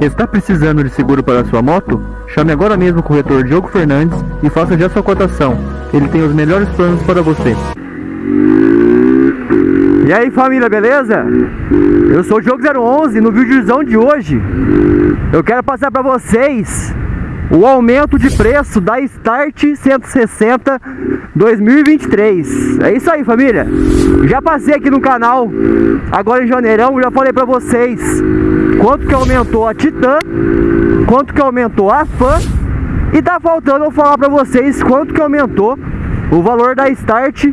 Está precisando de seguro para sua moto? Chame agora mesmo o corretor Diogo Fernandes e faça já sua cotação. Ele tem os melhores planos para você. E aí família, beleza? Eu sou o Diogo 011 no vídeozão de hoje eu quero passar para vocês o aumento de preço da Start 160 2023. É isso aí, família. Já passei aqui no canal, agora em janeirão, já falei para vocês quanto que aumentou a Titan, quanto que aumentou a Fan e tá faltando eu falar para vocês quanto que aumentou o valor da Start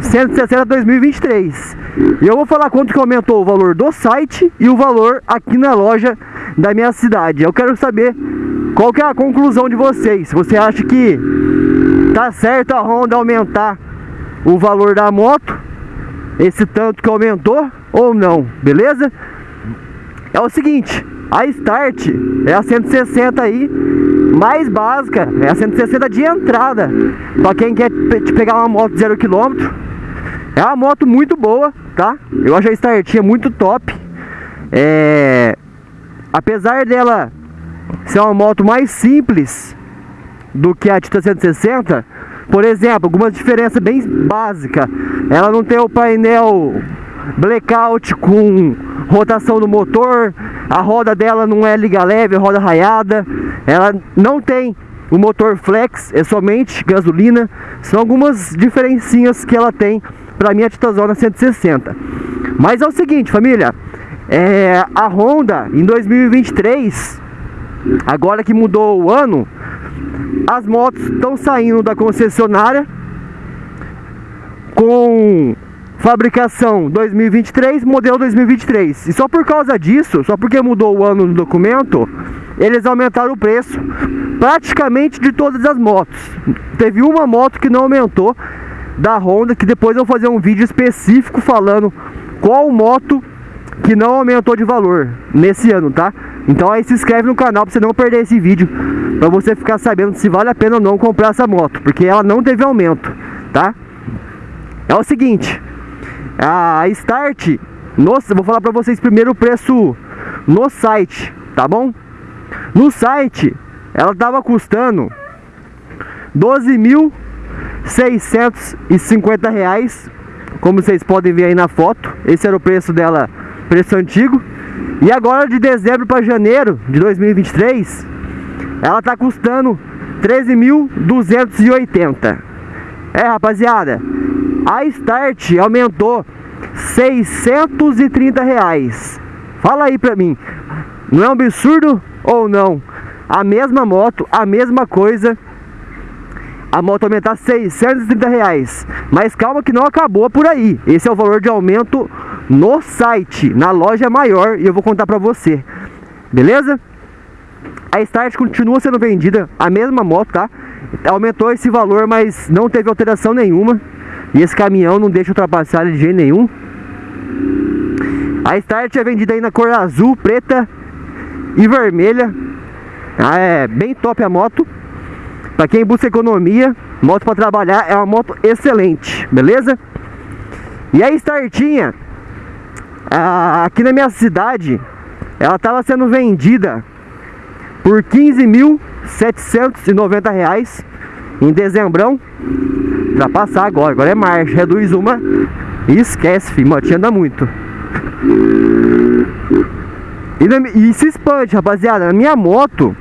160 2023. E eu vou falar quanto que aumentou o valor do site e o valor aqui na loja da minha cidade. Eu quero saber qual que é a conclusão de vocês. Você acha que tá certo a Honda aumentar o valor da moto? Esse tanto que aumentou ou não, beleza? É o seguinte, a Start é a 160 aí, mais básica, é a 160 de entrada. Para quem quer pegar uma moto zero quilômetro, é uma moto muito boa, tá? Eu acho a Startinha muito top. É... Apesar dela ser uma moto mais simples do que a Titan 160, por exemplo, algumas diferenças bem básicas. Ela não tem o painel blackout com rotação do motor, a roda dela não é liga leve, é roda raiada, ela não tem o motor flex, é somente gasolina. São algumas diferencinhas que ela tem para minha Titazona 160. Mas é o seguinte, família, é, a Honda em 2023, agora que mudou o ano, as motos estão saindo da concessionária com fabricação 2023, modelo 2023. E só por causa disso, só porque mudou o ano no documento, eles aumentaram o preço praticamente de todas as motos. Teve uma moto que não aumentou da Honda, que depois eu vou fazer um vídeo específico falando qual moto que não aumentou de valor nesse ano, tá? Então aí se inscreve no canal para você não perder esse vídeo, para você ficar sabendo se vale a pena ou não comprar essa moto, porque ela não teve aumento, tá? É o seguinte, a Start, nossa, vou falar para vocês primeiro o preço no site, tá bom? No site, ela tava custando 12.650 reais, como vocês podem ver aí na foto. Esse era o preço dela preço antigo. E agora de dezembro para janeiro de 2023, ela tá custando 13.280. É, rapaziada, a Start aumentou 630 reais. Fala aí pra mim, não é um absurdo ou não? A mesma moto, a mesma coisa, a moto aumentar 630 reais. Mas calma que não acabou por aí. Esse é o valor de aumento no site, na loja maior, e eu vou contar pra você. Beleza? A Start continua sendo vendida, a mesma moto, tá? Aumentou esse valor, mas não teve alteração nenhuma. E esse caminhão não deixa ultrapassar de jeito nenhum. A Start é vendida aí na cor azul, preta e vermelha. Ah, é bem top a moto. Pra quem busca economia, moto para trabalhar é uma moto excelente, beleza? E a Startinha aqui na minha cidade, ela estava sendo vendida por 15.790 reais em dezembrão. Pra passar agora, agora é marcha, reduz uma e esquece, filho, motinha anda muito. E, na, e se expande, rapaziada, na minha moto,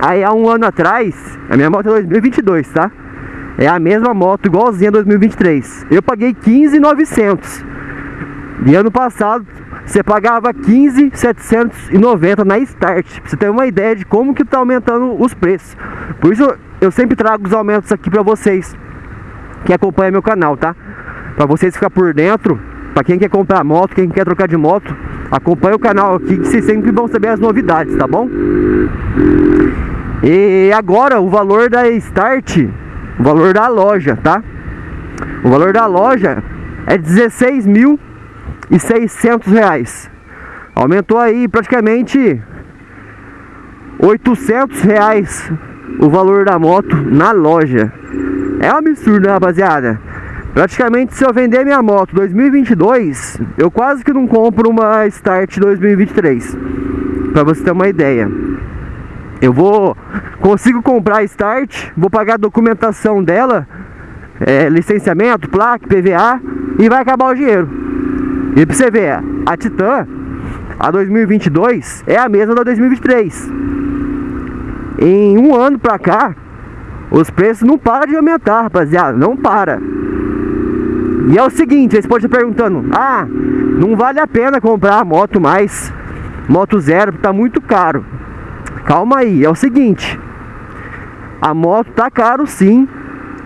aí há um ano atrás, a minha moto é 2022, tá? É a mesma moto, igualzinha 2023. Eu paguei 15.900. E ano passado você pagava 15,790 na Start. Pra você ter uma ideia de como que tá aumentando os preços. Por isso eu sempre trago os aumentos aqui pra vocês que acompanham meu canal, tá? Pra vocês ficar por dentro, pra quem quer comprar moto, quem quer trocar de moto, acompanha o canal aqui que vocês sempre vão saber as novidades, tá bom? E agora o valor da Start, o valor da loja, tá? O valor da loja é 16 mil e 600 reais. Aumentou aí praticamente 800 reais o valor da moto na loja. É um absurdo, né, rapaziada? Praticamente se eu vender minha moto 2022, eu quase que não compro uma Start 2023. Pra você ter uma ideia. Eu vou... Consigo comprar a Start, vou pagar a documentação dela, é, licenciamento, placa, PVA, e vai acabar o dinheiro. E pra você ver, a Titan, a 2022, é a mesma da 2023. Em um ano pra cá, os preços não param de aumentar, rapaziada, não para. E é o seguinte, vocês podem estar perguntando, ah, não vale a pena comprar moto mais, moto zero, tá muito caro. Calma aí, é o seguinte, a moto tá caro sim,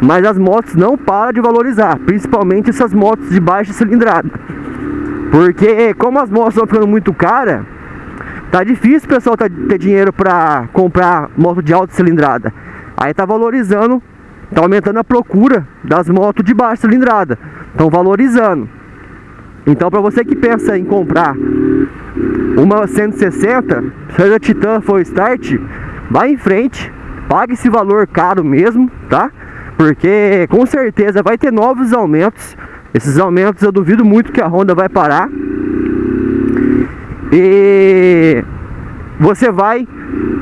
mas as motos não param de valorizar, principalmente essas motos de baixa cilindrada. Porque como as motos estão ficando muito caras, tá difícil o pessoal tá, ter dinheiro para comprar moto de alta cilindrada. Aí tá valorizando, tá aumentando a procura das motos de baixa cilindrada estão valorizando. Então, para você que pensa em comprar uma 160, seja Titan for Start, vá em frente, pague esse valor caro mesmo, tá? Porque com certeza vai ter novos aumentos. Esses aumentos eu duvido muito que a Honda vai parar. E você vai,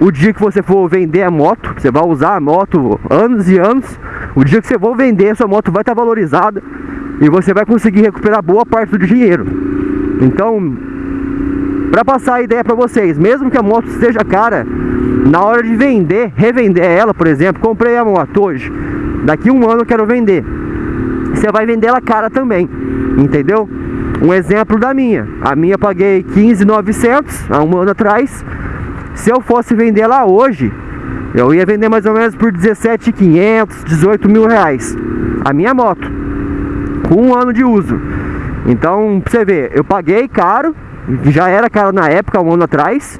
o dia que você for vender a moto, você vai usar a moto anos e anos, o dia que você for vender, a sua moto vai estar valorizada e você vai conseguir recuperar boa parte do dinheiro. Então, para passar a ideia para vocês, mesmo que a moto esteja cara, na hora de vender, revender ela, por exemplo, comprei a moto hoje, daqui um ano eu quero vender. Você vai vender ela cara também, entendeu? Um exemplo da minha, a minha paguei 15.900 há um ano atrás. Se eu fosse vender ela hoje, eu ia vender mais ou menos por 17.500, 18 mil reais. A minha moto com um ano de uso. Então, pra você ver, eu paguei caro, já era caro na época, um ano atrás,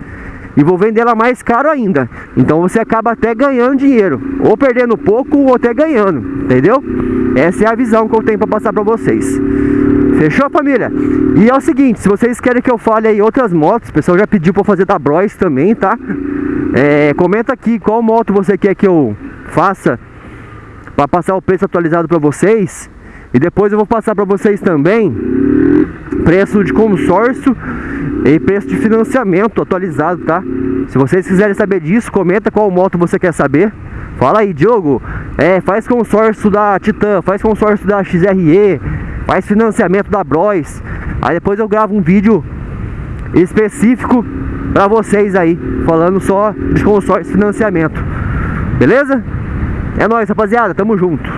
e vou vender ela mais caro ainda. Então você acaba até ganhando dinheiro, ou perdendo pouco, ou até ganhando, entendeu? Essa é a visão que eu tenho para passar para vocês. Fechou, família? E é o seguinte, se vocês querem que eu fale aí outras motos, o pessoal já pediu para fazer da Bros também, tá? É, comenta aqui qual moto você quer que eu faça para passar o preço atualizado para vocês. E depois eu vou passar para vocês também preço de consórcio e preço de financiamento atualizado, tá? Se vocês quiserem saber disso, comenta qual moto você quer saber. Fala aí, Diogo, é, faz consórcio da Titan, faz consórcio da XRE, faz financiamento da Bros. Aí depois eu gravo um vídeo específico para vocês aí, falando só de consórcio e financiamento. Beleza? É nóis, rapaziada, tamo junto.